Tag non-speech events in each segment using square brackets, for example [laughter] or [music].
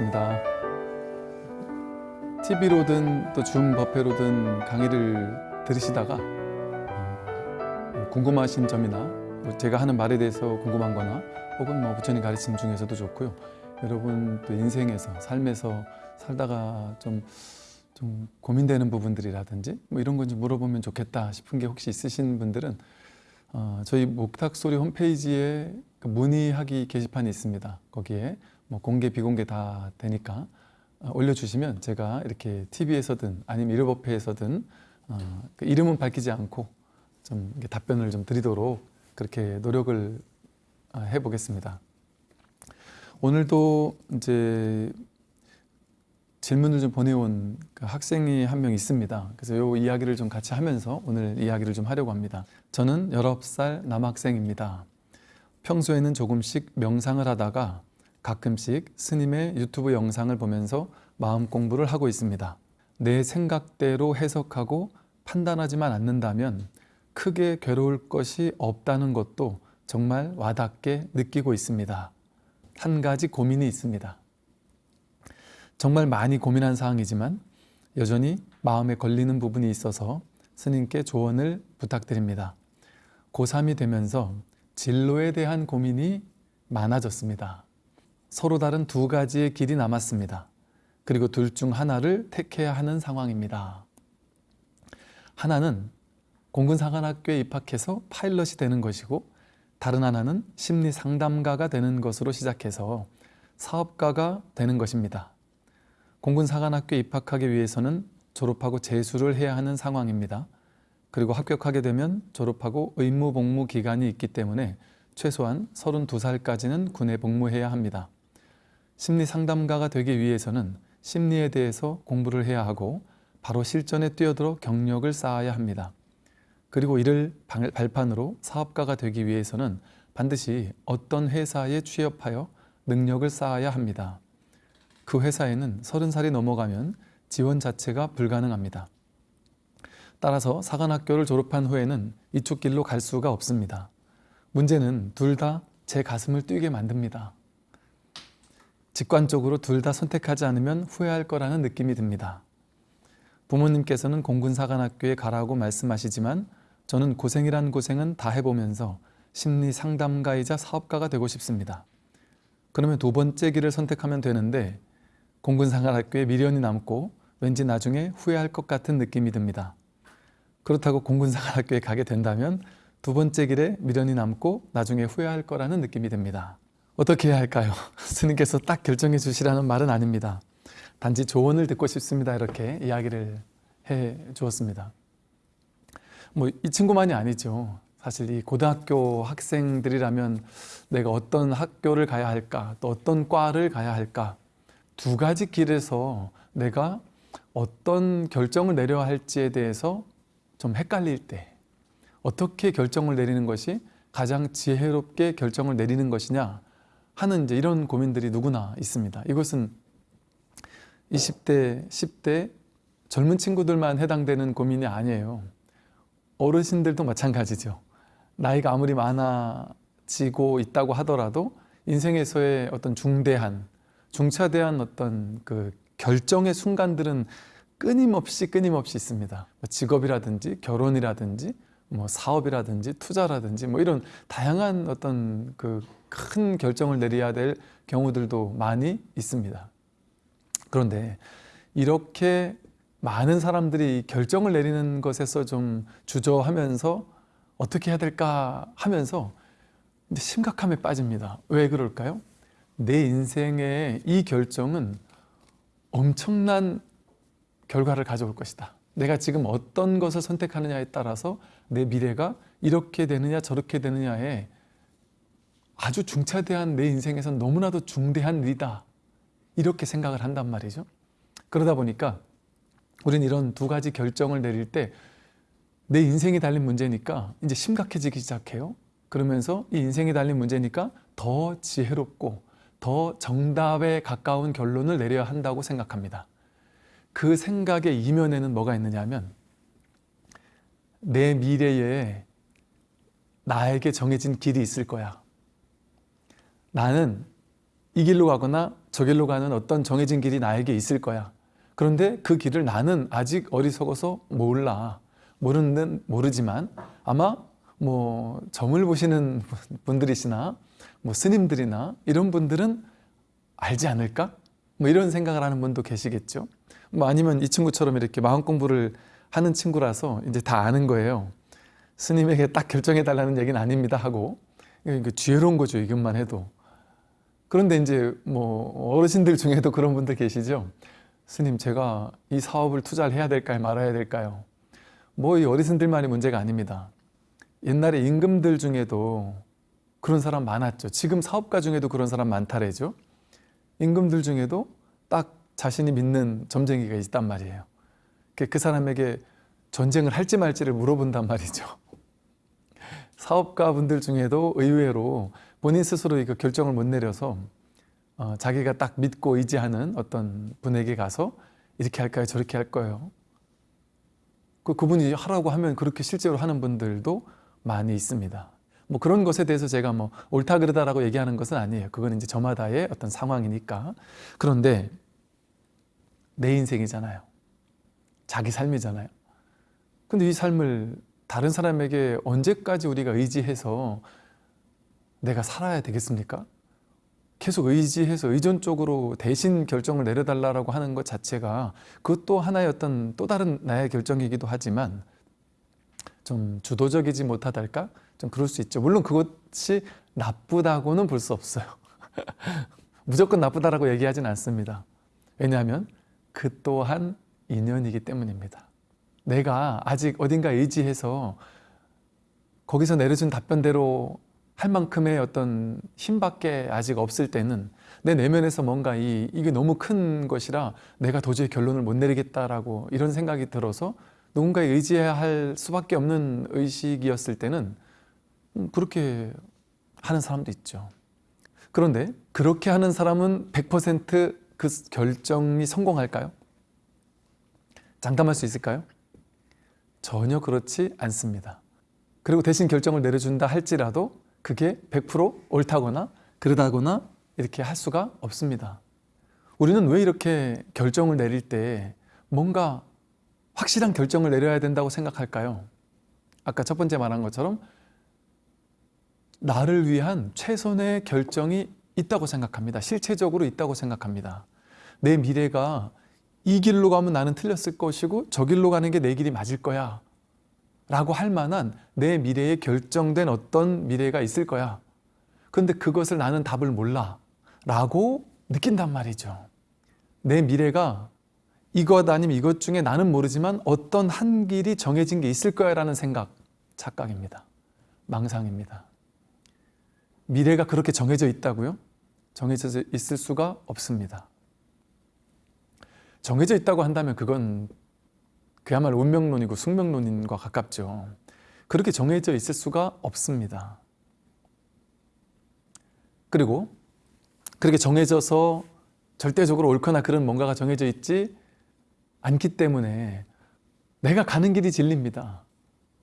반갑습니다. TV로든 또줌 버페로든 강의를 들으시다가 어, 궁금하신 점이나 뭐 제가 하는 말에 대해서 궁금한 거나 혹은 뭐 부처님 가르침 중에서도 좋고요. 여러분 또 인생에서 삶에서 살다가 좀, 좀 고민되는 부분들이라든지 뭐 이런 건좀 물어보면 좋겠다 싶은 게 혹시 있으신 분들은 어, 저희 목탁소리 홈페이지에 그 문의하기 게시판이 있습니다. 거기에 뭐 공개 비공개 다 되니까 어, 올려주시면 제가 이렇게 TV에서든 아니면 일요버페에서든 어, 그 이름은 밝히지 않고 좀 답변을 좀 드리도록 그렇게 노력을 어, 해보겠습니다. 오늘도 이제 질문을 좀 보내온 그 학생이 한 명 있습니다. 그래서 이 이야기를 좀 같이 하면서 오늘 이야기를 좀 하려고 합니다. 저는 19살 남학생입니다. 평소에는 조금씩 명상을 하다가 가끔씩 스님의 유튜브 영상을 보면서 마음 공부를 하고 있습니다. 내 생각대로 해석하고 판단하지만 않는다면 크게 괴로울 것이 없다는 것도 정말 와닿게 느끼고 있습니다. 한 가지 고민이 있습니다. 정말 많이 고민한 사항이지만 여전히 마음에 걸리는 부분이 있어서 스님께 조언을 부탁드립니다. 고3이 되면서 진로에 대한 고민이 많아졌습니다. 서로 다른 두 가지의 길이 남았습니다. 그리고 둘 중 하나를 택해야 하는 상황입니다. 하나는 공군사관학교에 입학해서 파일럿이 되는 것이고 다른 하나는 심리상담가가 되는 것으로 시작해서 사업가가 되는 것입니다. 공군사관학교에 입학하기 위해서는 졸업하고 재수를 해야 하는 상황입니다. 그리고 합격하게 되면 졸업하고 의무 복무 기간이 있기 때문에 최소한 32살까지는 군에 복무해야 합니다. 심리 상담가가 되기 위해서는 심리에 대해서 공부를 해야 하고 바로 실전에 뛰어들어 경력을 쌓아야 합니다. 그리고 이를 발판으로 사업가가 되기 위해서는 반드시 어떤 회사에 취업하여 능력을 쌓아야 합니다. 그 회사에는 30살이 넘어가면 지원 자체가 불가능합니다. 따라서 사관학교를 졸업한 후에는 이쪽 길로 갈 수가 없습니다. 문제는 둘 다 제 가슴을 뛰게 만듭니다. 직관적으로 둘 다 선택하지 않으면 후회할 거라는 느낌이 듭니다. 부모님께서는 공군사관학교에 가라고 말씀하시지만 저는 고생이란 고생은 다 해보면서 심리 상담가이자 사업가가 되고 싶습니다. 그러면 두 번째 길을 선택하면 되는데 공군사관학교에 미련이 남고 왠지 나중에 후회할 것 같은 느낌이 듭니다. 그렇다고 공군사관학교에 가게 된다면 두 번째 길에 미련이 남고 나중에 후회할 거라는 느낌이 듭니다. 어떻게 해야 할까요? [laughs] 스님께서 딱 결정해 주시라는 말은 아닙니다. 단지 조언을 듣고 싶습니다. 이렇게 이야기를 해 주었습니다. 뭐 이 친구만이 아니죠. 사실 이 고등학교 학생들이라면 내가 어떤 학교를 가야 할까, 또 어떤 과를 가야 할까, 두 가지 길에서 내가 어떤 결정을 내려야 할지에 대해서 좀 헷갈릴 때 어떻게 결정을 내리는 것이 가장 지혜롭게 결정을 내리는 것이냐 하는 이제 이런 고민들이 누구나 있습니다. 이것은 20대, 10대 젊은 친구들만 해당되는 고민이 아니에요. 어르신들도 마찬가지죠. 나이가 아무리 많아지고 있다고 하더라도 인생에서의 어떤 중대한, 중차대한 어떤 그 결정의 순간들은 끊임없이 끊임없이 있습니다. 뭐 직업이라든지 결혼이라든지 뭐 사업이라든지 투자라든지 뭐 이런 다양한 어떤 그 큰 결정을 내려야 될 경우들도 많이 있습니다. 그런데 이렇게 많은 사람들이 결정을 내리는 것에서 좀 주저하면서 어떻게 해야 될까 하면서 심각함에 빠집니다. 왜 그럴까요? 내 인생의 이 결정은 엄청난 결과를 가져올 것이다. 내가 지금 어떤 것을 선택하느냐에 따라서 내 미래가 이렇게 되느냐 저렇게 되느냐에 아주 중차대한 내 인생에선 너무나도 중대한 일이다. 이렇게 생각을 한단 말이죠. 그러다 보니까 우리는 이런 두 가지 결정을 내릴 때 내 인생이 달린 문제니까 이제 심각해지기 시작해요. 그러면서 이 인생이 달린 문제니까 더 지혜롭고 더 정답에 가까운 결론을 내려야 한다고 생각합니다. 그 생각의 이면에는 뭐가 있느냐 하면 내 미래에 나에게 정해진 길이 있을 거야. 나는 이 길로 가거나 저 길로 가는 어떤 정해진 길이 나에게 있을 거야. 그런데 그 길을 나는 아직 어리석어서 몰라. 모르는 모르지만 아마 뭐 점을 보시는 [laughs] 분들이시나 뭐 스님들이나 이런 분들은 알지 않을까? 뭐 이런 생각을 하는 분도 계시겠죠. 뭐 아니면 이 친구처럼 이렇게 마음 공부를 하는 친구라서 이제 다 아는 거예요. 스님에게 딱 결정해 달라는 얘기는 아닙니다 하고 그 지혜로운 거죠 이것만 해도. 그런데 이제 뭐 어르신들 중에도 그런 분들 계시죠. 스님 제가 이 사업을 투자를 해야 될까요 말아야 될까요? 뭐 이 어르신들만이 문제가 아닙니다. 옛날에 임금들 중에도 그런 사람 많았죠. 지금 사업가 중에도 그런 사람 많다래죠. 임금들 중에도 딱 자신이 믿는 점쟁이가 있단 말이에요. 그- 그 사람에게 전쟁을 할지 말지를 물어본단 말이죠. [laughs] 사업가 분들 중에도 의외로 본인 스스로 이거 결정을 못 내려서 어, 자기가 딱 믿고 의지하는 어떤 분에게 가서 이렇게 할까요? 저렇게 할 거예요. 그, 그분이 하라고 하면 그렇게 실제로 하는 분들도 많이 있습니다. 뭐 그런 것에 대해서 제가 뭐 옳다 그르다라고 얘기하는 것은 아니에요. 그건 이제 저마다의 어떤 상황이니까. 그런데 내 인생이잖아요. 자기 삶이잖아요. 근데 이 삶을 다른 사람에게 언제까지 우리가 의지해서 내가 살아야 되겠습니까? 계속 의지해서 의존적으로 대신 결정을 내려달라고 하는 것 자체가 그것도 하나의 어떤 또 다른 나의 결정이기도 하지만 좀 주도적이지 못하달까? 좀 그럴 수 있죠. 물론 그것이 나쁘다고는 볼 수 없어요. [laughs] 무조건 나쁘다라고 얘기하진 않습니다. 왜냐하면 그 또한 인연이기 때문입니다. 내가 아직 어딘가 의지해서 거기서 내려준 답변대로 할 만큼의 어떤 힘밖에 아직 없을 때는 내 내면에서 뭔가 이, 이게 너무 큰 것이라 내가 도저히 결론을 못 내리겠다라고 이런 생각이 들어서 누군가에 의지해야 할 수밖에 없는 의식이었을 때는 음, 그렇게 하는 사람도 있죠. 그런데 그렇게 하는 사람은 100%그 결정이 성공할까요? 장담할 수 있을까요? 전혀 그렇지 않습니다. 그리고 대신 결정을 내려준다 할지라도 그게 100% 옳다거나 그러다거나 이렇게 할 수가 없습니다. 우리는 왜 이렇게 결정을 내릴 때 뭔가 확실한 결정을 내려야 된다고 생각할까요? 아까 첫 번째 말한 것처럼 나를 위한 최선의 결정이 있다고 생각합니다. 실체적으로 있다고 생각합니다. 내 미래가 이 길로 가면 나는 틀렸을 것이고 저 길로 가는 게 내 길이 맞을 거야. 라고 할 만한 내 미래에 결정된 어떤 미래가 있을 거야. 근데 그것을 나는 답을 몰라. 라고 느낀단 말이죠. 내 미래가 이것 아니면 이것 중에 나는 모르지만 어떤 한 길이 정해진 게 있을 거야 라는 생각. 착각입니다. 망상입니다. 미래가 그렇게 정해져 있다고요? 정해져 있을 수가 없습니다 정해져 있다고 한다면 그건 그야말로 운명론이고 숙명론인과 가깝죠. 그렇게 정해져 있을 수가 없습니다. 그리고 그렇게 정해져서 절대적으로 옳거나 그런 뭔가가 정해져 있지 않기 때문에 내가 가는 길이 진리입니다.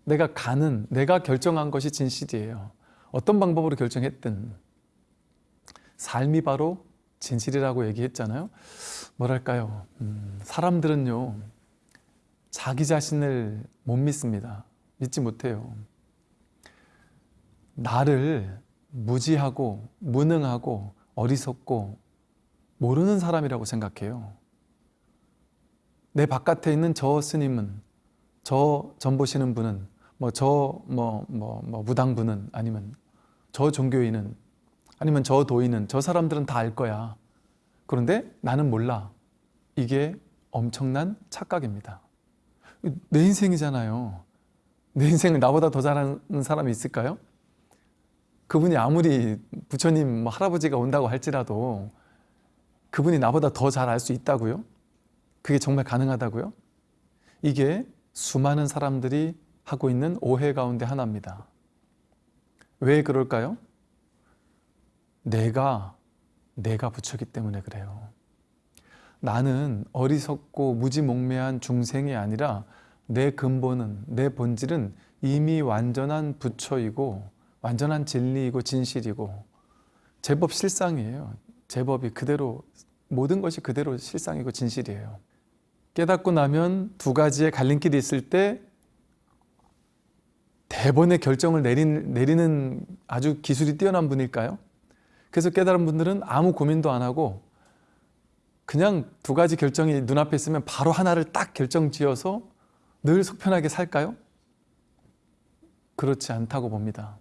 내가 가는, 내가 결정한 것이 진실이에요. 어떤 방법으로 결정했든 삶이 바로 진실이라고 얘기했잖아요. 뭐랄까요. 음, 사람들은요, 자기 자신을 못 믿습니다. 믿지 못해요. 나를 무지하고 무능하고 어리석고 모르는 사람이라고 생각해요. 내 바깥에 있는 저 스님은, 저 전보시는 분은, 뭐 저 뭐 뭐 뭐 무당분은 아니면 저 종교인은 아니면 저 도인은 저 사람들은 다 알 거야. 그런데 나는 몰라. 이게 엄청난 착각입니다. 내 인생이잖아요. 내 인생을 나보다 더 잘하는 사람이 있을까요? 그분이 아무리 부처님 뭐 할아버지가 온다고 할지라도 그분이 나보다 더 잘 알 수 있다고요? 그게 정말 가능하다고요? 이게 수많은 사람들이 하고 있는 오해 가운데 하나입니다. 왜 그럴까요? 내가 내가 부처기 때문에 그래요. 나는 어리석고 무지몽매한 중생이 아니라 내 근본은 내 본질은 이미 완전한 부처이고 완전한 진리이고 진실이고 제법 실상이에요. 제법이 그대로 모든 것이 그대로 실상이고 진실이에요. 깨닫고 나면 두 가지의 갈림길이 있을 때 대번의 결정을 내린, 내리는 아주 기술이 뛰어난 분일까요? 그래서 깨달은 분들은 아무 고민도 안 하고 그냥 두 가지 결정이 눈앞에 있으면 바로 하나를 딱 결정 지어서 늘 속편하게 살까요? 그렇지 않다고 봅니다.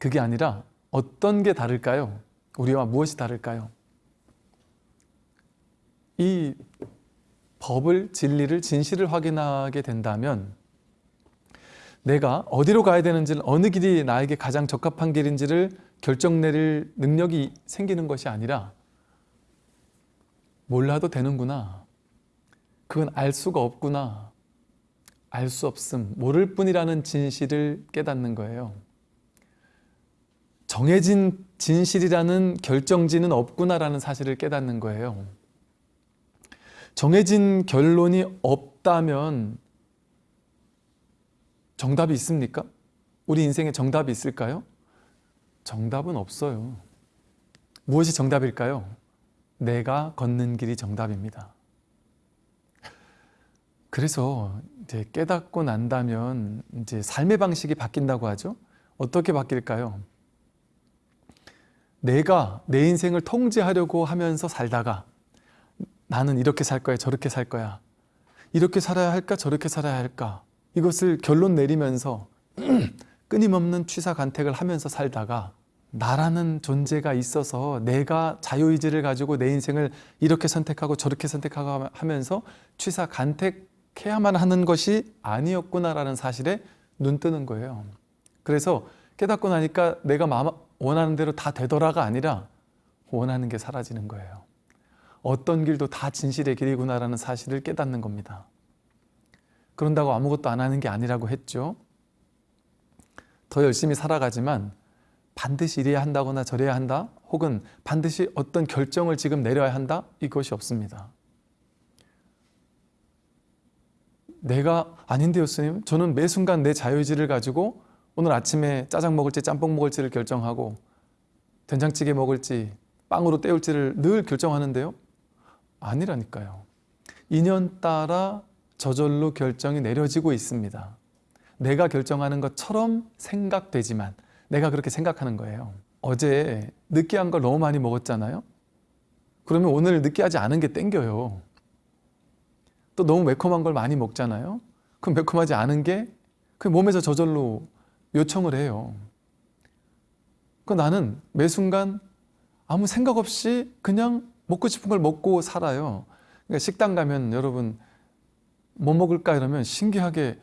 그게 아니라 어떤 게 다를까요? 우리와 무엇이 다를까요? 이 법을, 진리를, 진실을 확인하게 된다면 내가 어디로 가야 되는지를 어느 길이 나에게 가장 적합한 길인지를 결정 내릴 능력이 생기는 것이 아니라 몰라도 되는구나. 그건 알 수가 없구나. 알 수 없음, 모를 뿐이라는 진실을 깨닫는 거예요. 정해진 진실이라는 결정지는 없구나라는 사실을 깨닫는 거예요. 정해진 결론이 없다면 정답이 있습니까? 우리 인생에 정답이 있을까요? 정답은 없어요. 무엇이 정답일까요? 내가 걷는 길이 정답입니다. 그래서 이제 깨닫고 난다면 이제 삶의 방식이 바뀐다고 하죠. 어떻게 바뀔까요? 내가 내 인생을 통제하려고 하면서 살다가 나는 이렇게 살 거야, 저렇게 살 거야. 이렇게 살아야 할까, 저렇게 살아야 할까. 이것을 결론 내리면서 [clears throat] 끊임없는 취사간택을 하면서 살다가 나라는 존재가 있어서 내가 자유의지를 가지고 내 인생을 이렇게 선택하고 저렇게 선택하고 하면서 취사간택해야만 하는 것이 아니었구나라는 사실에 눈 뜨는 거예요. 그래서 깨닫고 나니까 내가 원하는 대로 다 되더라가 아니라 원하는 게 사라지는 거예요. 어떤 길도 다 진실의 길이구나라는 사실을 깨닫는 겁니다. 그런다고 아무것도 안 하는 게 아니라고 했죠. 더 열심히 살아가지만 반드시 이래야 한다거나 저래야 한다 혹은 반드시 어떤 결정을 지금 내려야 한다 이것이 없습니다. 내가 아닌데 요 스님 저는 매 순간 내 자유의지를 가지고 오늘 아침에 짜장 먹을지 짬뽕 먹을지를 결정하고 된장찌개 먹을지 빵으로 때울지를 늘 결정하는데요 아니라니까요 인연 따라 저절로 결정이 내려지고 있습니다. 내가 결정하는 것처럼 생각되지만 내가 그렇게 생각하는 거예요. 어제 느끼한 걸 너무 많이 먹었잖아요? 그러면 오늘 느끼하지 않은 게 땡겨요. 또 너무 매콤한 걸 많이 먹잖아요? 그럼 매콤하지 않은 게 그 몸에서 저절로 요청을 해요. 그 나는 매 순간 아무 생각 없이 그냥 먹고 싶은 걸 먹고 살아요. 그러니까 식당 가면 여러분 뭐 먹을까 이러면 신기하게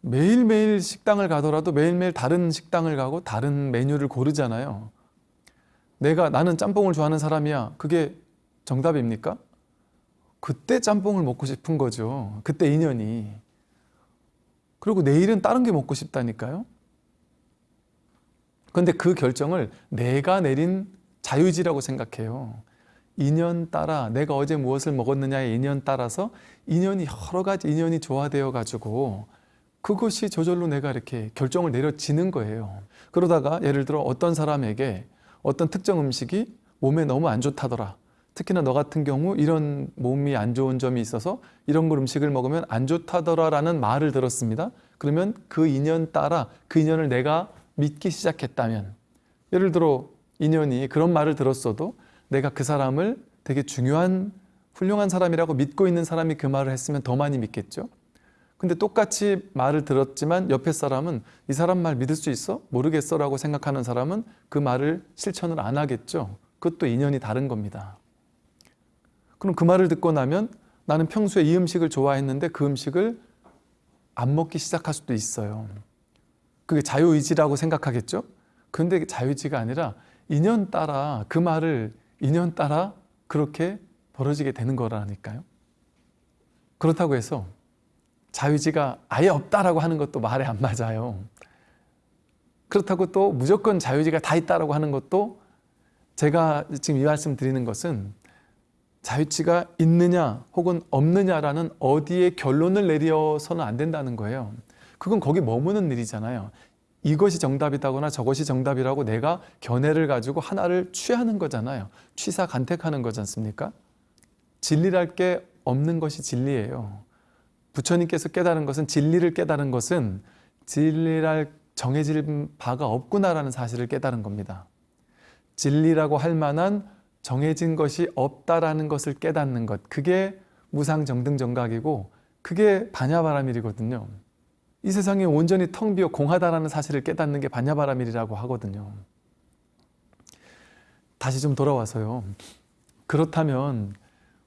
매일매일 식당을 가더라도 매일매일 다른 식당을 가고 다른 메뉴를 고르잖아요. 내가 나는 짬뽕을 좋아하는 사람이야. 그게 정답입니까? 그때 짬뽕을 먹고 싶은 거죠. 그때 인연이. 그리고 내일은 다른 게 먹고 싶다니까요. 그런데 그 결정을 내가 내린 자유의지라고 생각해요 인연 따라 내가 어제 무엇을 먹었느냐의 인연 따라서 인연이 여러 가지 인연이 조화되어 가지고 그것이 저절로 내가 이렇게 결정을 내려지는 거예요. 그러다가 예를 들어 어떤 사람에게 어떤 특정 음식이 몸에 너무 안 좋다더라. 특히나 너 같은 경우 이런 몸이 안 좋은 점이 있어서 이런 걸 음식을 먹으면 안 좋다더라 라는 말을 들었습니다. 그러면 그 인연 따라 그 인연을 내가 믿기 시작했다면 예를 들어 인연이 그런 말을 들었어도 내가 그 사람을 되게 중요한 훌륭한 사람이라고 믿고 있는 사람이 그 말을 했으면 더 많이 믿겠죠? 근데 똑같이 말을 들었지만 옆에 사람은 이 사람 말 믿을 수 있어? 모르겠어? 라고 생각하는 사람은 그 말을 실천을 안 하겠죠? 그것도 인연이 다른 겁니다. 그럼 그 말을 듣고 나면 나는 평소에 이 음식을 좋아했는데 그 음식을 안 먹기 시작할 수도 있어요. 그게 자유의지라고 생각하겠죠? 근데 자유의지가 아니라 인연 따라 그 말을 인연 따라 그렇게 벌어지게 되는 거라니까요 그렇다고 해서 자유지가 아예 없다라고 하는 것도 말에 안 맞아요. 그렇다고 또 무조건 자유지가 다 있다라고 하는 것도 제가 지금 이 말씀 드리는 것은 자유지가 있느냐 혹은 없느냐라는 어디에 결론을 내려서는 안 된다는 거예요. 그건 거기 머무는 일이잖아요. 이것이 정답이다거나 저것이 정답이라고 내가 견해를 가지고 하나를 취하는 거잖아요. 취사 간택하는 거지 않습니까? 진리랄 게 없는 것이 진리예요. 부처님께서 깨달은 것은 진리를 깨달은 것은 진리랄 정해질 바가 없구나라는 사실을 깨달은 겁니다. 진리라고 할 만한 정해진 것이 없다라는 것을 깨닫는 것. 그게 무상정등정각이고 그게 반야바라밀이거든요. 이 세상이 온전히 텅 비어 공하다라는 사실을 깨닫는 게 반야바라밀이라고 하거든요. 다시 좀 돌아와서요. 그렇다면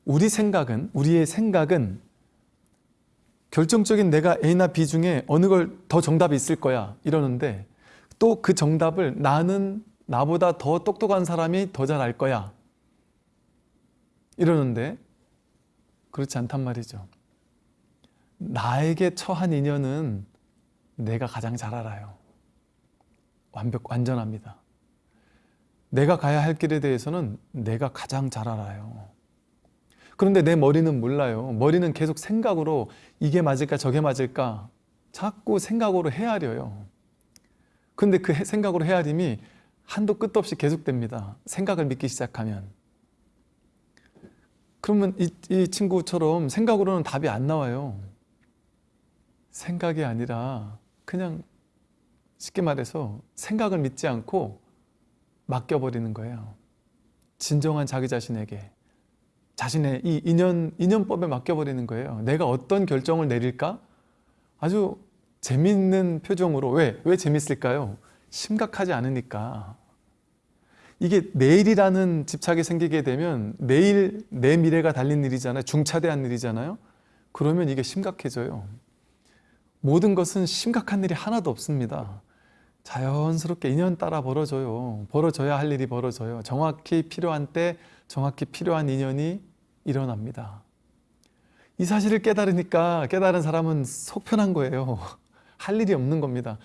우리 생각은 우리의 생각은 결정적인 내가 A나 B 중에 어느 걸 더 정답이 있을 거야 이러는데 또 그 정답을 나는 나보다 더 똑똑한 사람이 더 잘 알 거야 이러는데 그렇지 않단 말이죠. 나에게 처한 인연은 내가 가장 잘 알아요. 완벽, 완전합니다. 내가 가야 할 길에 대해서는 내가 가장 잘 알아요. 그런데 내 머리는 몰라요. 머리는 계속 생각으로 이게 맞을까 저게 맞을까 자꾸 생각으로 헤아려요. 근데 그 생각으로 헤아림이 한도 끝도 없이 계속됩니다. 생각을 믿기 시작하면. 그러면 이, 이 친구처럼 생각으로는 답이 안 나와요. 생각이 아니라 그냥 쉽게 말해서 생각을 믿지 않고 맡겨버리는 거예요. 진정한 자기 자신에게 자신의 이 인연, 인연법에 맡겨버리는 거예요. 내가 어떤 결정을 내릴까? 아주 재밌는 표정으로 왜? 왜 재밌을까요? 심각하지 않으니까 이게 내일이라는 집착이 생기게 되면 내일 내 미래가 달린 일이잖아요. 중차대한 일이잖아요. 그러면 이게 심각해져요. 모든 것은 심각한 일이 하나도 없습니다. 자연스럽게 인연 따라 벌어져요. 벌어져야 할 일이 벌어져요. 정확히 필요한 때 정확히 필요한 인연이 일어납니다. 이 사실을 깨달으니까 깨달은 사람은 속 편한 거예요. [laughs] 할 일이 없는 겁니다.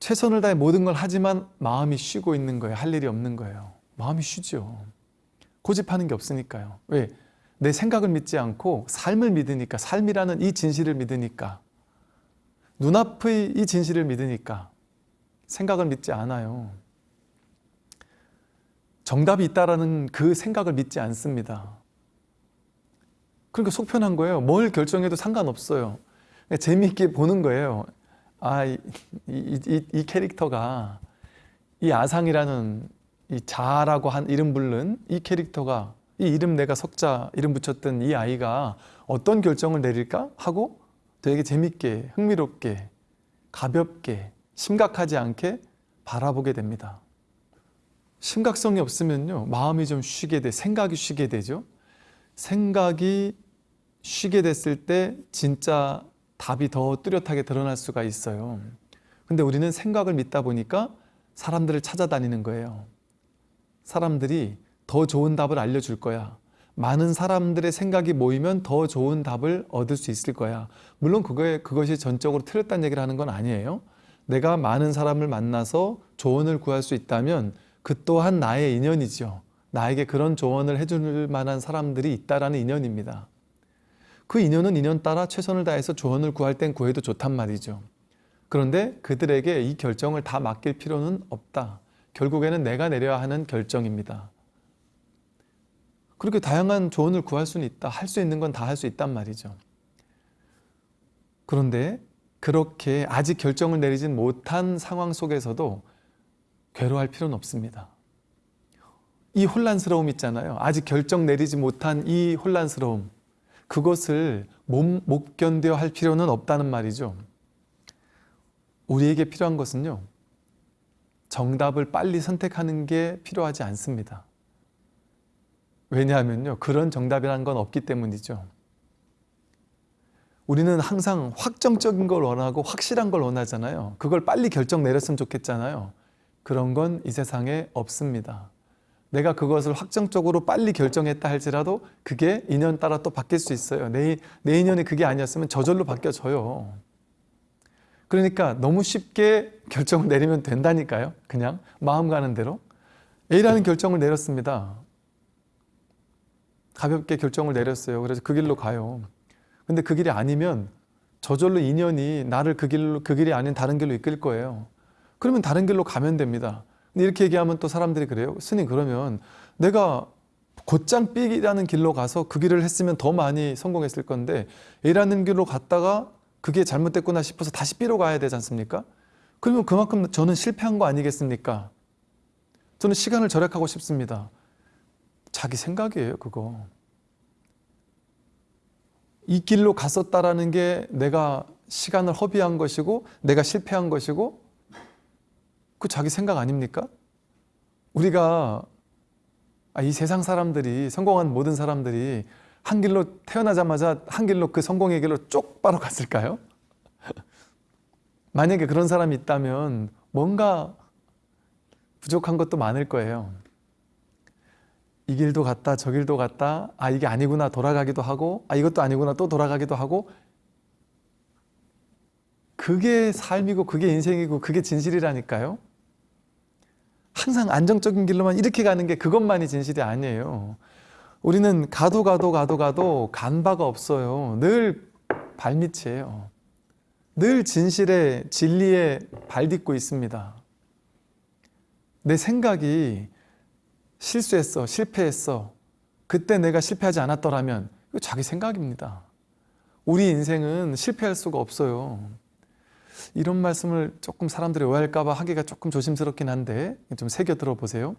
최선을 다해 모든 걸 하지만 마음이 쉬고 있는 거예요. 할 일이 없는 거예요. 마음이 쉬죠. 고집하는 게 없으니까요. 왜? 내 생각을 믿지 않고 삶을 믿으니까 삶이라는 이 진실을 믿으니까 눈앞의 이 진실을 믿으니까 생각을 믿지 않아요. 정답이 있다라는 그 생각을 믿지 않습니다. 그러니까 속 편한 거예요. 뭘 결정해도 상관없어요. 재미있게 보는 거예요. 아, 이, 이, 이, 이 캐릭터가 이 아상이라는 이 자라고 한 이름 부른 이 캐릭터가 이 이름 내가 석자 이름 붙였던 이 아이가 어떤 결정을 내릴까 하고 되게 재밌게 흥미롭게 가볍게 심각하지 않게 바라보게 됩니다. 심각성이 없으면요 마음이 좀 쉬게 돼 생각이 쉬게 되죠. 생각이 쉬게 됐을 때 진짜 답이 더 뚜렷하게 드러날 수가 있어요. 근데 우리는 생각을 믿다 보니까 사람들을 찾아다니는 거예요. 사람들이 더 좋은 답을 알려줄 거야. 많은 사람들의 생각이 모이면 더 좋은 답을 얻을 수 있을 거야. 물론 그거에, 그것이 전적으로 틀렸다는 얘기를 하는 건 아니에요. 내가 많은 사람을 만나서 조언을 구할 수 있다면 그 또한 나의 인연이죠. 나에게 그런 조언을 해줄 만한 사람들이 있다라는 인연입니다. 그 인연은 인연 따라 최선을 다해서 조언을 구할 땐 구해도 좋단 말이죠. 그런데 그들에게 이 결정을 다 맡길 필요는 없다. 결국에는 내가 내려야 하는 결정입니다. 그렇게 다양한 조언을 구할 수는 있다. 할 수 있는 건 다 할 수 있단 말이죠. 그런데 그렇게 아직 결정을 내리진 못한 상황 속에서도 괴로워할 필요는 없습니다. 이 혼란스러움 있잖아요. 아직 결정 내리지 못한 이 혼란스러움. 그것을 못, 못 견뎌 할 필요는 없다는 말이죠. 우리에게 필요한 것은요. 정답을 빨리 선택하는 게 필요하지 않습니다. 왜냐하면요. 그런 정답이라는 건 없기 때문이죠. 우리는 항상 확정적인 걸 원하고 확실한 걸 원하잖아요. 그걸 빨리 결정 내렸으면 좋겠잖아요. 그런 건 이 세상에 없습니다. 내가 그것을 확정적으로 빨리 결정했다 할지라도 그게 인연 따라 또 바뀔 수 있어요. 내, 내 인연이 그게 아니었으면 저절로 바뀌어져요. 그러니까 너무 쉽게 결정을 내리면 된다니까요. 그냥 마음 가는 대로. A라는 결정을 내렸습니다. 가볍게 결정을 내렸어요. 그래서 그 길로 가요. 근데 그 길이 아니면 저절로 인연이 나를 그 길로 그 길이 아닌 다른 길로 이끌 거예요. 그러면 다른 길로 가면 됩니다. 근데 이렇게 얘기하면 또 사람들이 그래요. 스님 그러면 내가 곧장 B라는 길로 가서 그 길을 했으면 더 많이 성공했을 건데 A라는 길로 갔다가 그게 잘못됐구나 싶어서 다시 B로 가야 되지 않습니까? 그러면 그만큼 저는 실패한 거 아니겠습니까? 저는 시간을 절약하고 싶습니다. 자기 생각이에요, 그거. 이 길로 갔었다라는 게 내가 시간을 허비한 것이고 내가 실패한 것이고 그 자기 생각 아닙니까? 우리가 아, 이 세상 사람들이 성공한 모든 사람들이 한 길로 태어나자마자 한 길로 그 성공의 길로 쪽바로 갔을까요? [laughs] 만약에 그런 사람이 있다면 뭔가 부족한 것도 많을 거예요. 이 길도 갔다 저 길도 갔다 아 이게 아니구나 돌아가기도 하고 아 이것도 아니구나 또 돌아가기도 하고 그게 삶이고 그게 인생이고 그게 진실이라니까요. 항상 안정적인 길로만 이렇게 가는 게 그것만이 진실이 아니에요. 우리는 가도 가도 가도 가도 간 바가 없어요. 늘 발밑이에요. 늘 진실의 진리에 발딛고 있습니다. 내 생각이 실수했어, 실패했어. 그때 내가 실패하지 않았더라면 이거 자기 생각입니다. 우리 인생은 실패할 수가 없어요. 이런 말씀을 조금 사람들이 오해할까 봐 하기가 조금 조심스럽긴 한데 좀 새겨 들어보세요.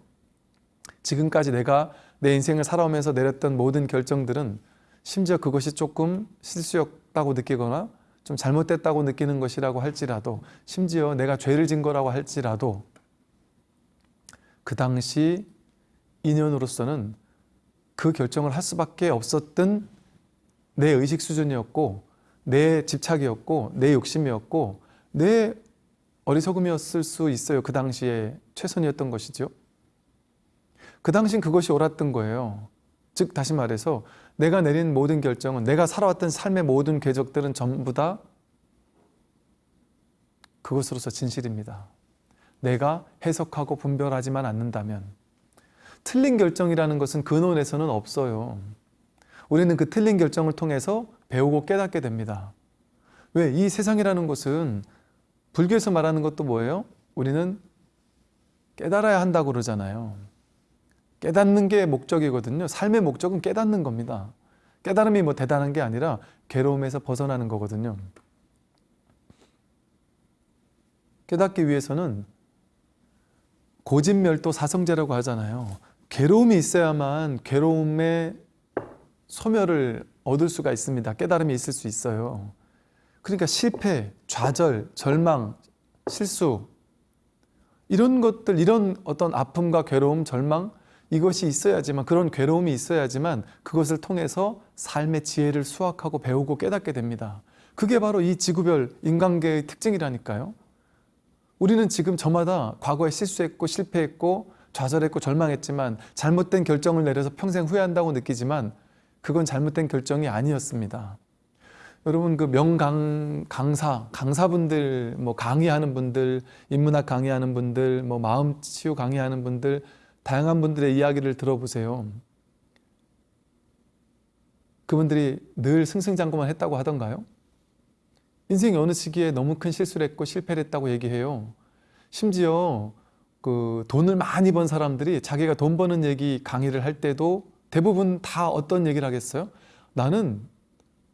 지금까지 내가 내 인생을 살아오면서 내렸던 모든 결정들은 심지어 그것이 조금 실수였다고 느끼거나 좀 잘못됐다고 느끼는 것이라고 할지라도 심지어 내가 죄를 진 거라고 할지라도 그 당시 인연으로서는 그 결정을 할 수밖에 없었던 내 의식 수준이었고 내 집착이었고 내 욕심이었고 내 어리석음이었을 수 있어요. 그 당시에 최선이었던 것이죠. 그 당신 그것이 옳았던 거예요. 즉 다시 말해서 내가 내린 모든 결정은 내가 살아왔던 삶의 모든 궤적들은 전부 다 그것으로서 진실입니다. 내가 해석하고 분별하지만 않는다면 틀린 결정이라는 것은 근원에서는 없어요. 우리는 그 틀린 결정을 통해서 배우고 깨닫게 됩니다. 왜? 이 세상이라는 것은 불교에서 말하는 것도 뭐예요? 우리는 깨달아야 한다고 그러잖아요. 깨닫는 게 목적이거든요. 삶의 목적은 깨닫는 겁니다. 깨달음이 뭐 대단한 게 아니라 괴로움에서 벗어나는 거거든요. 깨닫기 위해서는 고진멸도 사성제라고 하잖아요. 괴로움이 있어야만 괴로움의 소멸을 얻을 수가 있습니다. 깨달음이 있을 수 있어요. 그러니까 실패, 좌절, 절망, 실수 이런 것들, 이런 어떤 아픔과 괴로움, 절망 이것이 있어야지만 그런 괴로움이 있어야지만 그것을 통해서 삶의 지혜를 수확하고 배우고 깨닫게 됩니다. 그게 바로 이 지구별 인간계의 특징이라니까요. 우리는 지금 저마다 과거에 실수했고 실패했고 좌절했고 절망했지만 잘못된 결정을 내려서 평생 후회한다고 느끼지만 그건 잘못된 결정이 아니었습니다. 여러분 그 명강 강사 강사분들 뭐 강의하는 분들 인문학 강의하는 분들 뭐 마음 치유 강의하는 분들 다양한 분들의 이야기를 들어보세요. 그분들이 늘 승승장구만 했다고 하던가요? 인생의 어느 시기에 너무 큰 실수를 했고 실패를 했다고 얘기해요. 심지어 그 돈을 많이 번 사람들이 자기가 돈 버는 얘기 강의를 할 때도 대부분 다 어떤 얘기를 하겠어요? 나는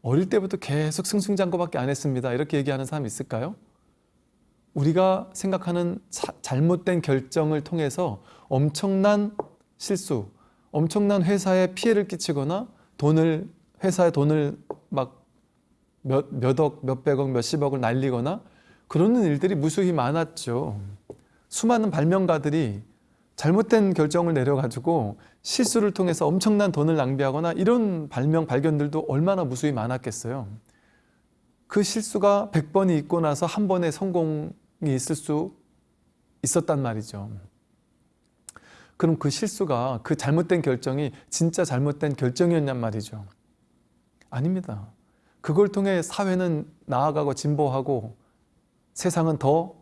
어릴 때부터 계속 승승장구밖에 안 했습니다. 이렇게 얘기하는 사람 있을까요? 우리가 생각하는 자, 잘못된 결정을 통해서 엄청난 실수, 엄청난 회사에 피해를 끼치거나 돈을 회사에 돈을 막 몇, 몇억, 몇백억, 몇십억을 날리거나 그러는 일들이 무수히 많았죠. 수많은 발명가들이 잘못된 결정을 내려가지고 실수를 통해서 엄청난 돈을 낭비하거나 이런 발명, 발견들도 얼마나 무수히 많았겠어요. 그 실수가 100번이 있고 나서 한 번의 성공이 있을 수 있었단 말이죠. 그럼 그 실수가 그 잘못된 결정이 진짜 잘못된 결정이었냔 말이죠. 아닙니다. 그걸 통해 사회는 나아가고 진보하고 세상은 더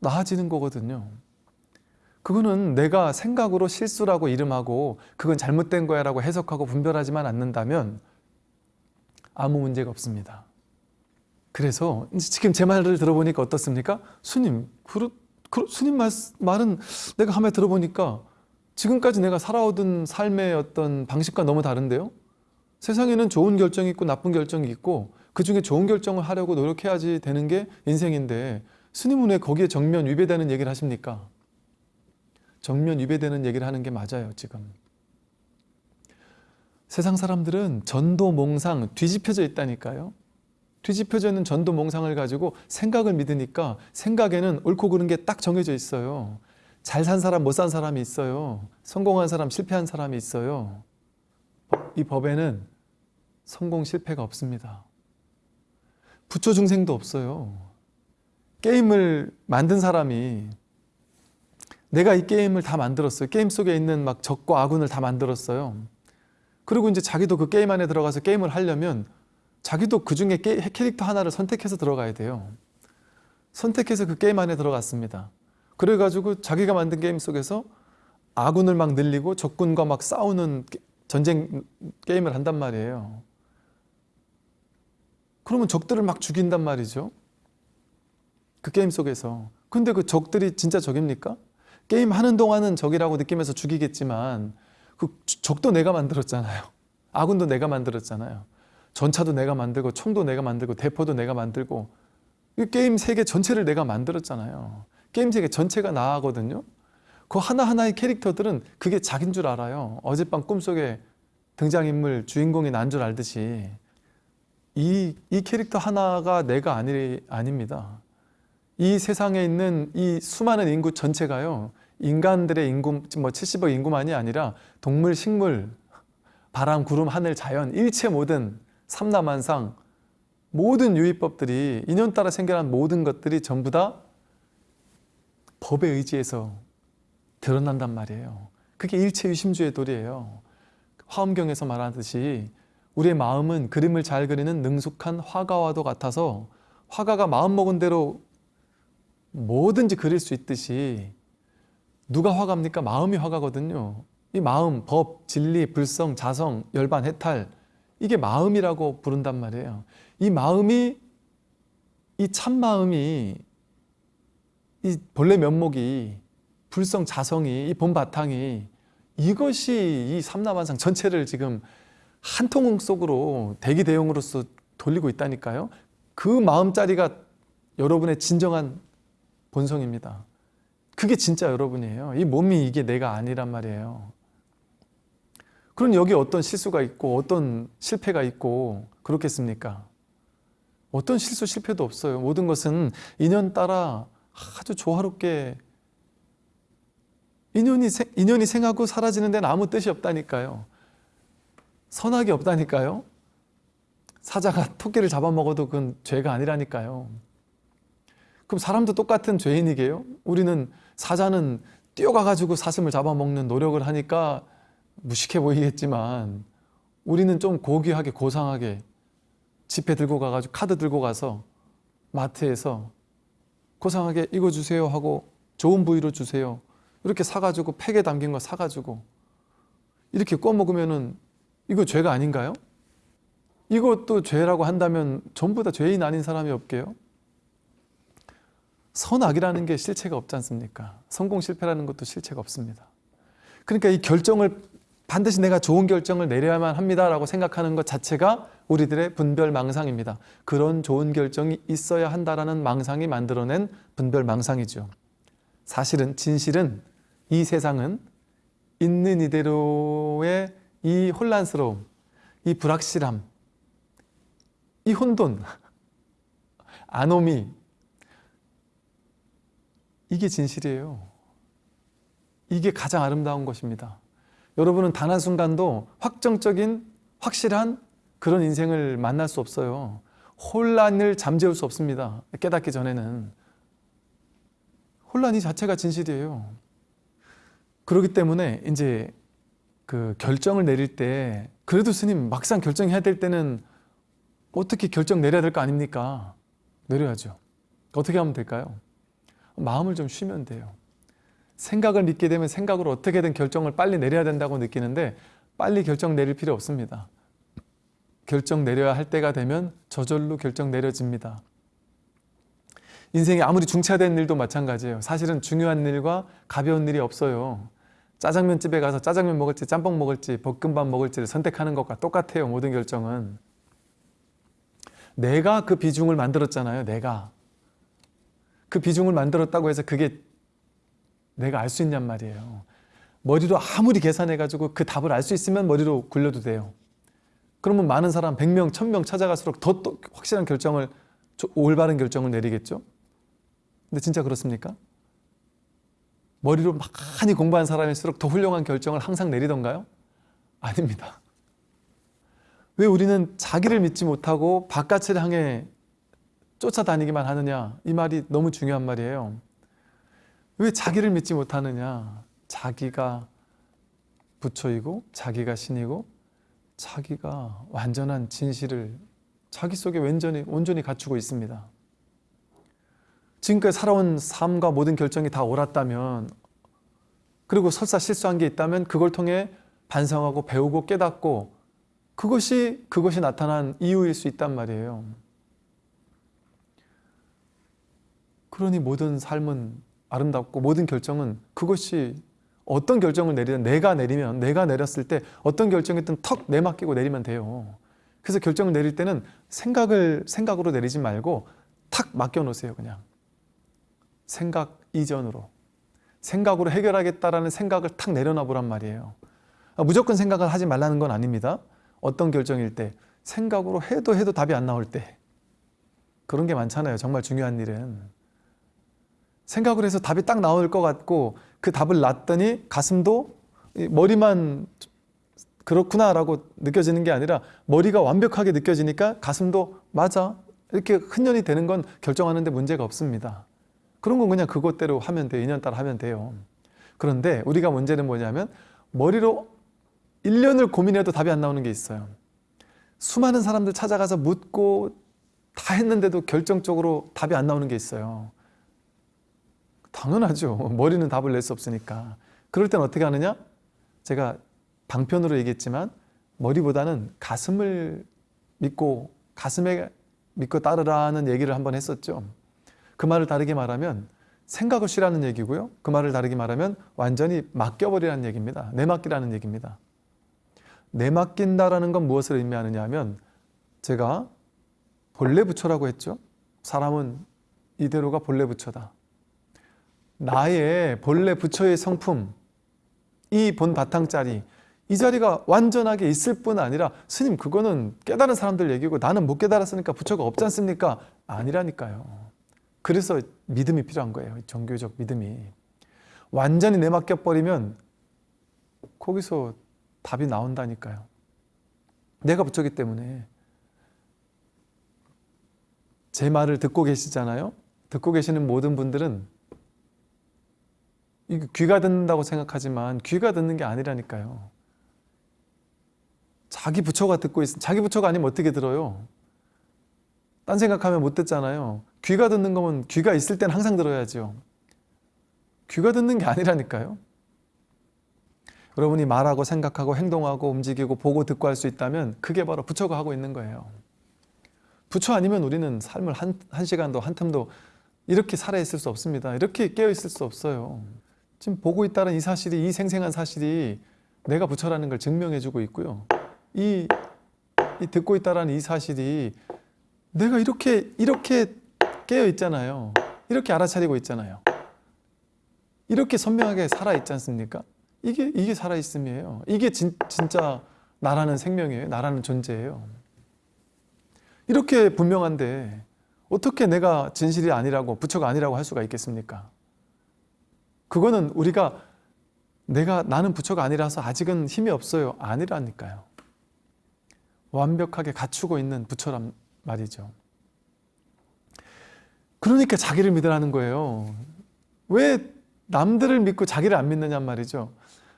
나아지는 거거든요. 그거는 내가 생각으로 실수라고 이름하고 그건 잘못된 거야 라고 해석하고 분별하지만 않는다면 아무 문제가 없습니다. 그래서 지금 제 말을 들어보니까 어떻습니까? 스님, 그러, 그, 스님 말, 말은 내가 함에 들어보니까 지금까지 내가 살아오던 삶의 어떤 방식과 너무 다른데요? 세상에는 좋은 결정이 있고 나쁜 결정이 있고 그 중에 좋은 결정을 하려고 노력해야지 되는 게 인생인데 스님은 왜 거기에 정면 위배되는 얘기를 하십니까? 정면 위배되는 얘기를 하는 게 맞아요, 지금. 세상 사람들은 전도 몽상 뒤집혀져 있다니까요. 뒤집혀져 있는 전도 몽상을 가지고 생각을 믿으니까 생각에는 옳고 그른 게 딱 정해져 있어요. 잘 산 사람, 못 산 사람이 있어요. 성공한 사람, 실패한 사람이 있어요. 이 법에는 성공, 실패가 없습니다. 부처 중생도 없어요. 게임을 만든 사람이 내가 이 게임을 다 만들었어요. 게임 속에 있는 막 적과 아군을 다 만들었어요. 그리고 이제 자기도 그 게임 안에 들어가서 게임을 하려면 자기도 그 중에 캐릭터 하나를 선택해서 들어가야 돼요. 선택해서 그 게임 안에 들어갔습니다. 그래가지고 자기가 만든 게임 속에서 아군을 막 늘리고 적군과 막 싸우는 전쟁 게임을 한단 말이에요. 그러면 적들을 막 죽인단 말이죠. 그 게임 속에서. 근데 그 적들이 진짜 적입니까? 게임 하는 동안은 적이라고 느끼면서 죽이겠지만 그 적도 내가 만들었잖아요. 아군도 내가 만들었잖아요. 전차도 내가 만들고 총도 내가 만들고 대포도 내가 만들고 이 게임 세계 전체를 내가 만들었잖아요. 게임 세계 전체가 나거든요. 그 하나하나의 캐릭터들은 그게 자기인 줄 알아요. 어젯밤 꿈속에 등장인물 주인공이 난 줄 알듯이 이, 이 캐릭터 하나가 내가 아니, 아닙니다. 이 세상에 있는 이 수많은 인구 전체가요. 인간들의 인구, 뭐 70억 인구만이 아니라 동물, 식물, 바람, 구름, 하늘, 자연, 일체 모든 삼라만상 모든 유의법들이 인연 따라 생겨난 모든 것들이 전부 다 법에 의지해서 드러난단 말이에요. 그게 일체 유심주의 도리예요. 화엄경에서 말하듯이 우리의 마음은 그림을 잘 그리는 능숙한 화가와도 같아서 화가가 마음먹은 대로 뭐든지 그릴 수 있듯이 누가 화가입니까? 마음이 화가거든요. 이 마음, 법, 진리, 불성, 자성, 열반, 해탈 이게 마음이라고 부른단 말이에요. 이 마음이 이 참마음이 이 본래 면목이 불성, 자성이 이 본바탕이 이것이 이 삼라만상 전체를 지금 한통 속으로 대기 대용으로서 돌리고 있다니까요. 그 마음자리가 여러분의 진정한 본성입니다. 그게 진짜 여러분이에요. 이 몸이 이게 내가 아니란 말이에요. 그럼 여기 어떤 실수가 있고 어떤 실패가 있고 그렇겠습니까? 어떤 실수 실패도 없어요. 모든 것은 인연 따라 아주 조화롭게 인연이, 인연이 생하고 사라지는 데는 아무 뜻이 없다니까요. 선악이 없다니까요. 사자가 토끼를 잡아먹어도 그건 죄가 아니라니까요. 그럼 사람도 똑같은 죄인이게요? 우리는 사자는 뛰어가가지고 사슴을 잡아먹는 노력을 하니까 무식해 보이겠지만 우리는 좀 고귀하게 고상하게 지폐 들고 가가지고 카드 들고 가서 마트에서 고상하게 이거 주세요 하고 좋은 부위로 주세요 이렇게 사가지고 팩에 담긴 거 사가지고 이렇게 꺼먹으면은 이거 죄가 아닌가요? 이것도 죄라고 한다면 전부 다 죄인 아닌 사람이 없게요? 선악이라는 게 실체가 없지 않습니까? 성공 실패라는 것도 실체가 없습니다. 그러니까 이 결정을 반드시 내가 좋은 결정을 내려야만 합니다라고 생각하는 것 자체가 우리들의 분별망상입니다. 그런 좋은 결정이 있어야 한다라는 망상이 만들어낸 분별망상이죠. 사실은 진실은 이 세상은 있는 이대로의 이 혼란스러움, 이 불확실함, 이 혼돈, 아노미, 이게 진실이에요. 이게 가장 아름다운 것입니다. 여러분은 단 한순간도 확정적인 확실한 그런 인생을 만날 수 없어요. 혼란을 잠재울 수 없습니다. 깨닫기 전에는. 혼란이 자체가 진실이에요. 그렇기 때문에 이제 그 결정을 내릴 때 그래도 스님 막상 결정해야 될 때는 어떻게 결정 내려야 될 거 아닙니까? 내려야죠. 어떻게 하면 될까요? 마음을 좀 쉬면 돼요. 생각을 믿게 되면 생각으로 어떻게든 결정을 빨리 내려야 된다고 느끼는데 빨리 결정 내릴 필요 없습니다. 결정 내려야 할 때가 되면 저절로 결정 내려집니다. 인생에 아무리 중차된 일도 마찬가지예요. 사실은 중요한 일과 가벼운 일이 없어요. 짜장면 집에 가서 짜장면 먹을지 짬뽕 먹을지 볶음밥 먹을지를 선택하는 것과 똑같아요. 모든 결정은. 내가 그 비중을 만들었잖아요. 내가. 그 비중을 만들었다고 해서 그게 내가 알 수 있냔 말이에요. 머리로 아무리 계산해가지고 그 답을 알 수 있으면 머리로 굴려도 돼요. 그러면 많은 사람 100명, 1000명 찾아갈수록 더또 확실한 결정을 올바른 결정을 내리겠죠. 근데 진짜 그렇습니까? 머리로 많이 공부한 사람일수록 더 훌륭한 결정을 항상 내리던가요? 아닙니다. 왜 우리는 자기를 믿지 못하고 바깥을 향해 쫓아다니기만 하느냐? 이 말이 너무 중요한 말이에요. 왜 자기를 믿지 못하느냐? 자기가 부처이고 자기가 신이고 자기가 완전한 진실을 자기 속에 온전히, 온전히 갖추고 있습니다. 지금까지 살아온 삶과 모든 결정이 다 옳았다면 그리고 설사 실수한 게 있다면 그걸 통해 반성하고 배우고 깨닫고 그것이 그것이 나타난 이유일 수 있단 말이에요. 그러니 모든 삶은 아름답고 모든 결정은 그것이 어떤 결정을 내리든 내가 내리면 내가 내렸을 때 어떤 결정이든 턱 내맡기고 내리면 돼요. 그래서 결정을 내릴 때는 생각을 생각으로 내리지 말고 탁 맡겨 놓으세요, 그냥. 생각 이전으로. 생각으로 해결하겠다라는 생각을 탁 내려놔 보란 말이에요. 아, 무조건 생각을 하지 말라는 건 아닙니다. 어떤 결정일 때 생각으로 해도 해도 답이 안 나올 때 그런 게 많잖아요. 정말 중요한 일은. 생각을 해서 답이 딱 나올 것 같고 그 답을 놨더니 가슴도 머리만 그렇구나라고 느껴지는 게 아니라 머리가 완벽하게 느껴지니까 가슴도 맞아 이렇게 흔연히 되는 건 결정하는데 문제가 없습니다. 그런 건 그냥 그것대로 하면 돼요. 인연 따라 하면 돼요. 그런데 우리가 문제는 뭐냐면 머리로 1년을 고민해도 답이 안 나오는 게 있어요. 수많은 사람들 찾아가서 묻고 다 했는데도 결정적으로 답이 안 나오는 게 있어요. 당연하죠. [laughs] 머리는 답을 낼 수 없으니까. 그럴 땐 어떻게 하느냐? 제가 방편으로 얘기했지만 머리보다는 가슴을 믿고 가슴에 믿고 따르라는 얘기를 한번 했었죠. 그 말을 다르게 말하면 생각을 쉬라는 얘기고요. 그 말을 다르게 말하면 완전히 맡겨버리라는 얘기입니다. 내맡기라는 얘기입니다. 내맡긴다라는 건 무엇을 의미하느냐 하면 제가 본래 부처라고 했죠. 사람은 이대로가 본래 부처다. 나의 본래 부처의 성품, 이 본 바탕자리, 이 자리가 완전하게 있을 뿐 아니라 스님 그거는 깨달은 사람들 얘기고 나는 못 깨달았으니까 부처가 없지 않습니까? 아니라니까요. 그래서 믿음이 필요한 거예요. 종교적 믿음이. 완전히 내맡겨 버리면 거기서 답이 나온다니까요. 내가 부처기 때문에 제 말을 듣고 계시잖아요. 듣고 계시는 모든 분들은 귀가 듣는다고 생각하지만 귀가 듣는 게 아니라니까요. 자기 부처가 듣고 있 자기 부처가 아니면 어떻게 들어요? 딴 생각하면 못 듣잖아요. 귀가 듣는 거면 귀가 있을 땐 항상 들어야죠. 귀가 듣는 게 아니라니까요. 여러분이 말하고 생각하고 행동하고 움직이고 보고 듣고 할 수 있다면 그게 바로 부처가 하고 있는 거예요. 부처 아니면 우리는 삶을 한, 한 시간도 한 틈도 이렇게 살아있을 수 없습니다. 이렇게 깨어있을 수 없어요. 지금 보고 있다는 이 사실이 이 생생한 사실이 내가 부처라는 걸 증명해주고 있고요. 이, 이 듣고 있다는 이 사실이 내가 이렇게 이렇게 깨어 있잖아요. 이렇게 알아차리고 있잖아요. 이렇게 선명하게 살아 있지 않습니까? 이게 이게 살아 있음이에요. 이게 진, 진짜 나라는 생명이에요. 나라는 존재예요. 이렇게 분명한데 어떻게 내가 진실이 아니라고 부처가 아니라고 할 수가 있겠습니까? 그거는 우리가 내가 나는 부처가 아니라서 아직은 힘이 없어요. 아니라니까요. 완벽하게 갖추고 있는 부처란 말이죠. 그러니까 자기를 믿으라는 거예요. 왜 남들을 믿고 자기를 안 믿느냐 말이죠.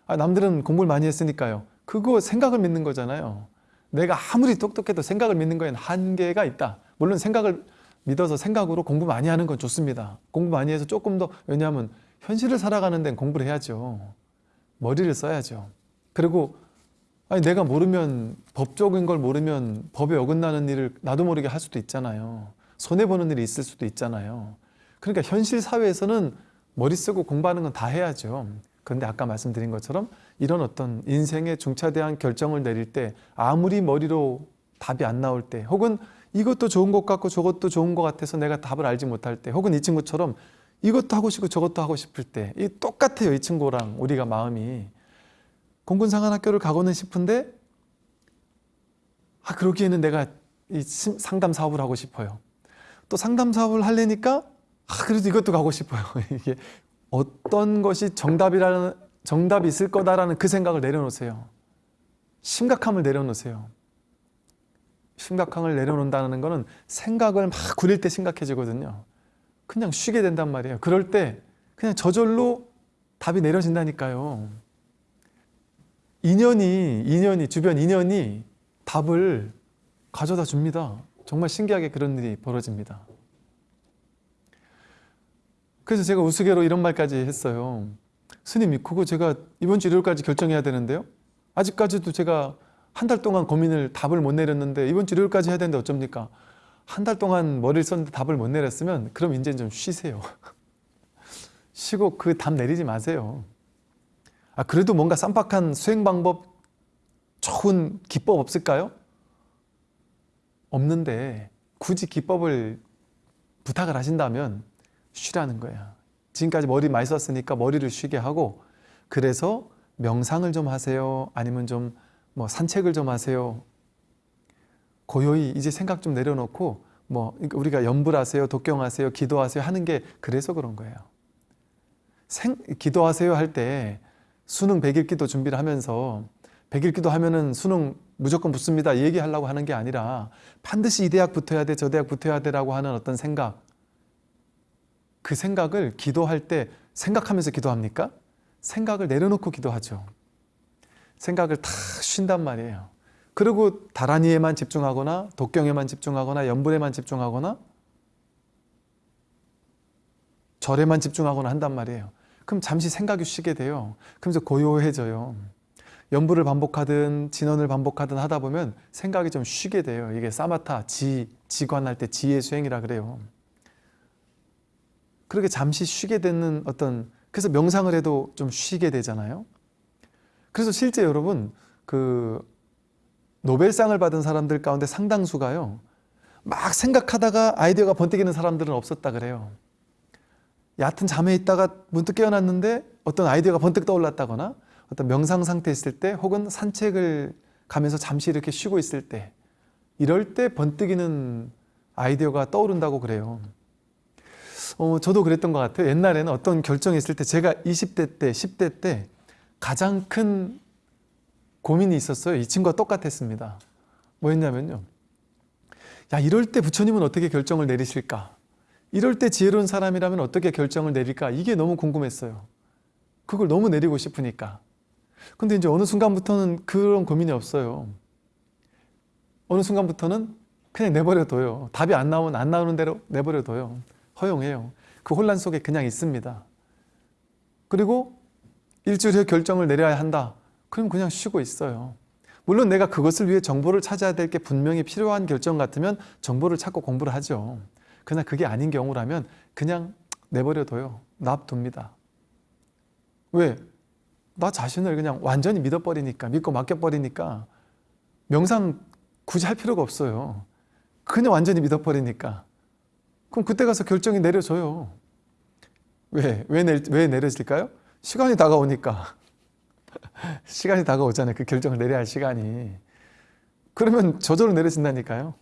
아, 남들은 공부를 많이 했으니까요. 그거 생각을 믿는 거잖아요. 내가 아무리 똑똑해도 생각을 믿는 거에는 한계가 있다. 물론 생각을 믿어서 생각으로 공부 많이 하는 건 좋습니다. 공부 많이 해서 조금 더 왜냐하면 현실을 살아가는 데는 공부를 해야죠. 머리를 써야죠. 그리고 아니 내가 모르면 법적인 걸 모르면 법에 어긋나는 일을 나도 모르게 할 수도 있잖아요. 손해 보는 일이 있을 수도 있잖아요. 그러니까 현실 사회에서는 머리 쓰고 공부하는 건 다 해야죠. 그런데 아까 말씀드린 것처럼 이런 어떤 인생의 중차대한 결정을 내릴 때 아무리 머리로 답이 안 나올 때 혹은 이것도 좋은 것 같고 저것도 좋은 것 같아서 내가 답을 알지 못할 때 혹은 이 친구처럼 이것도 하고 싶고 저것도 하고 싶을 때 이 똑같아요 이 친구랑 우리가 마음이. 공군상한학교를 가고는 싶은데 아 그러기에는 내가 이 심- 상담 사업을 하고 싶어요. 또 상담 사업을 하려니까 아 그래도 이것도 가고 싶어요. [laughs] 이게 어떤 것이 정답이라는 정답이 있을 거다라는 그 생각을 내려놓으세요. 심각함을 내려놓으세요. 심각함을 내려놓는다는 거는 생각을 막 구릴 때 심각해지거든요. 그냥 쉬게 된단 말이에요. 그럴 때 그냥 저절로 답이 내려진다니까요. 인연이, 인연이, 주변 인연이 답을 가져다 줍니다. 정말 신기하게 그런 일이 벌어집니다. 그래서 제가 우스개로 이런 말까지 했어요. 스님, 그거 제가 이번 주 일요일까지 결정해야 되는데요. 아직까지도 제가 한 달 동안 고민을 답을 못 내렸는데 이번 주 일요일까지 해야 되는데 어쩝니까? 한 달 동안 머리를 썼는데 답을 못 내렸으면 그럼 이제 좀 쉬세요. [laughs] 쉬고 그 답 내리지 마세요. 아 그래도 뭔가 쌈박한 수행 방법 좋은 기법 없을까요? 없는데 굳이 기법을 부탁을 하신다면 쉬라는 거야. 지금까지 머리 많이 썼으니까 머리를 쉬게 하고 그래서 명상을 좀 하세요. 아니면 좀 뭐 산책을 좀 하세요. 고요히 이제 생각 좀 내려놓고 뭐 우리가 염불하세요, 독경하세요, 기도하세요 하는 게 그래서 그런 거예요. 생, 기도하세요 할 때 수능 100일 기도 준비를 하면서 100일 기도 하면은 수능 무조건 붙습니다 이 얘기하려고 하는 게 아니라 반드시 이 대학 붙어야 돼, 저 대학 붙어야 돼라고 하는 어떤 생각 그 생각을 기도할 때 생각하면서 기도합니까? 생각을 내려놓고 기도하죠. 생각을 다 쉰단 말이에요. 그리고 다란이에만 집중하거나 독경에만 집중하거나 연불에만 집중하거나 절에만 집중하거나 한단 말이에요. 그럼 잠시 생각이 쉬게 돼요. 그러면서 고요해져요. 연불을 반복하든 진원을 반복하든 하다 보면 생각이 좀 쉬게 돼요. 이게 사마타, 지, 지관할 때 지의 수행이라 그래요. 그렇게 잠시 쉬게 되는 어떤 그래서 명상을 해도 좀 쉬게 되잖아요. 그래서 실제 여러분 그 노벨상을 받은 사람들 가운데 상당수가요. 막 생각하다가 아이디어가 번뜩이는 사람들은 없었다 그래요. 얕은 잠에 있다가 문득 깨어났는데 어떤 아이디어가 번뜩 떠올랐다거나 어떤 명상 상태에 있을 때 혹은 산책을 가면서 잠시 이렇게 쉬고 있을 때 이럴 때 번뜩이는 아이디어가 떠오른다고 그래요. 어, 저도 그랬던 것 같아요. 옛날에는 어떤 결정이 있을 때 제가 20대 때, 10대 때 가장 큰 고민이 있었어요. 이 친구와 똑같았습니다. 뭐였냐면요. 야, 이럴 때 부처님은 어떻게 결정을 내리실까? 이럴 때 지혜로운 사람이라면 어떻게 결정을 내릴까? 이게 너무 궁금했어요. 그걸 너무 내리고 싶으니까. 근데 이제 어느 순간부터는 그런 고민이 없어요. 어느 순간부터는 그냥 내버려둬요. 답이 안 나오면 안 나오는 대로 내버려둬요. 허용해요. 그 혼란 속에 그냥 있습니다. 그리고 일주일 후에 결정을 내려야 한다. 그럼 그냥 쉬고 있어요. 물론 내가 그것을 위해 정보를 찾아야 될 게 분명히 필요한 결정 같으면 정보를 찾고 공부를 하죠. 그러나 그게 아닌 경우라면 그냥 내버려둬요. 납둡니다. 왜? 나 자신을 그냥 완전히 믿어버리니까, 믿고 맡겨버리니까 명상 굳이 할 필요가 없어요. 그냥 완전히 믿어버리니까. 그럼 그때 가서 결정이 내려져요. 왜? 왜, 내, 왜 내려질까요? 시간이 다가오니까. [laughs] 시간이 다가오잖아요. 그 결정을 내려야 할 시간이. 그러면 저절로 내려진다니까요.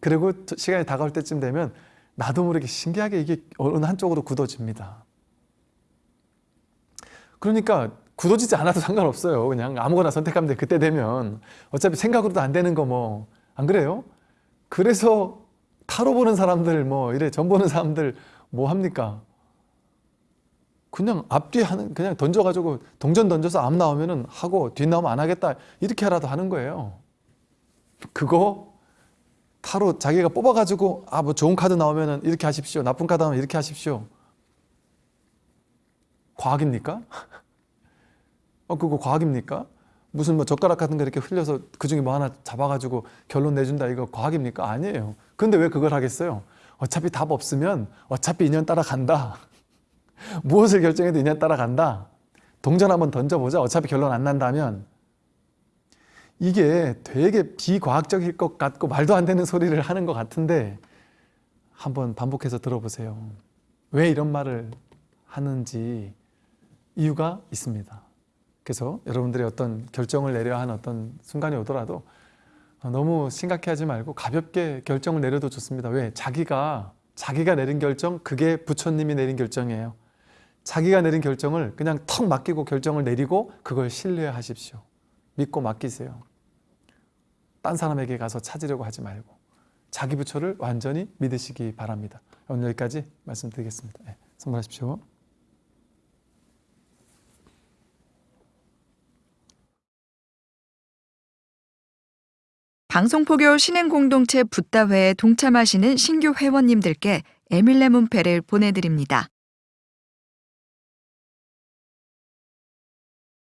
그리고 시간이 다가올 때쯤 되면 나도 모르게 신기하게 이게 어느 한쪽으로 굳어집니다. 그러니까 굳어지지 않아도 상관없어요. 그냥 아무거나 선택하면 돼. 그때 되면. 어차피 생각으로도 안 되는 거 뭐. 안 그래요? 그래서 타로 보는 사람들 뭐 이래 점 보는 사람들 뭐 합니까? 그냥 앞뒤 하는 그냥 던져가지고 동전 던져서 앞 나오면은 하고 뒷 나오면 안 하겠다 이렇게라도 하는 거예요. 그거 타로 자기가 뽑아가지고 아 뭐 좋은 카드 나오면은 이렇게 하십시오. 나쁜 카드 나오면 이렇게 하십시오. 과학입니까? [laughs] 어 그거 과학입니까? 무슨 뭐 젓가락 같은 거 이렇게 흘려서 그 중에 뭐 하나 잡아가지고 결론 내준다 이거 과학입니까? 아니에요. 근데 왜 그걸 하겠어요? 어차피 답 없으면 어차피 인연 따라간다. [laughs] 무엇을 결정해도 인연 따라간다. 동전 한번 던져보자. 어차피 결론 안 난다면 이게 되게 비과학적일 것 같고 말도 안 되는 소리를 하는 것 같은데 한번 반복해서 들어보세요. 왜 이런 말을 하는지 이유가 있습니다. 그래서 여러분들이 어떤 결정을 내려야 하는 어떤 순간이 오더라도 너무 심각해 하지 말고 가볍게 결정을 내려도 좋습니다. 왜? 자기가 자기가 내린 결정 그게 부처님이 내린 결정이에요. 자기가 내린 결정을 그냥 턱 맡기고 결정을 내리고 그걸 신뢰하십시오. 믿고 맡기세요. 딴 사람에게 가서 찾으려고 하지 말고 자기 부처를 완전히 믿으시기 바랍니다. 오늘 여기까지 말씀드리겠습니다. 네, 선물하십시오. 방송포교 신행공동체 붓다회에 동참하시는 신규 회원님들께 에밀레 문패를 보내드립니다.